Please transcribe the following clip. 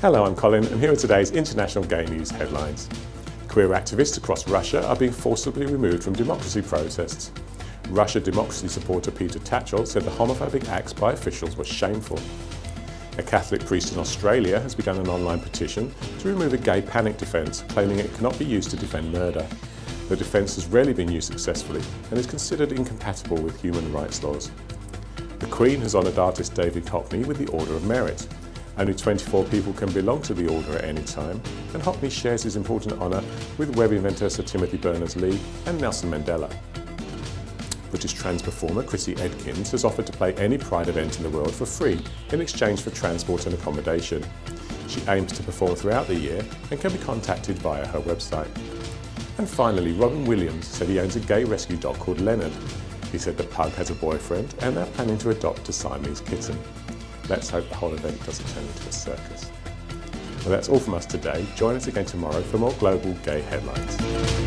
Hello, I'm Colin and here are today's international gay news headlines. Queer activists across Russia are being forcibly removed from democracy protests. Russia democracy supporter Peter Tatchell said the homophobic acts by officials were shameful. A Catholic priest in Australia has begun an online petition to remove a gay panic defence, claiming it cannot be used to defend murder. The defence has rarely been used successfully and is considered incompatible with human rights laws. The Queen has honoured artist David Hockney with the Order of Merit. Only 24 people can belong to the Order at any time, and Hockney shares his important honour with web inventor Sir Timothy Berners-Lee and Nelson Mandela. British trans performer Chrissy Edkins has offered to play any Pride event in the world for free in exchange for transport and accommodation. She aims to perform throughout the year and can be contacted via her website. And finally, Robin Williams said he owns a gay rescue dog called Leonard. He said the pug has a boyfriend and they're planning to adopt a Siamese kitten. Let's hope the whole event doesn't turn into a circus. Well, that's all from us today. Join us again tomorrow for more global gay headlines.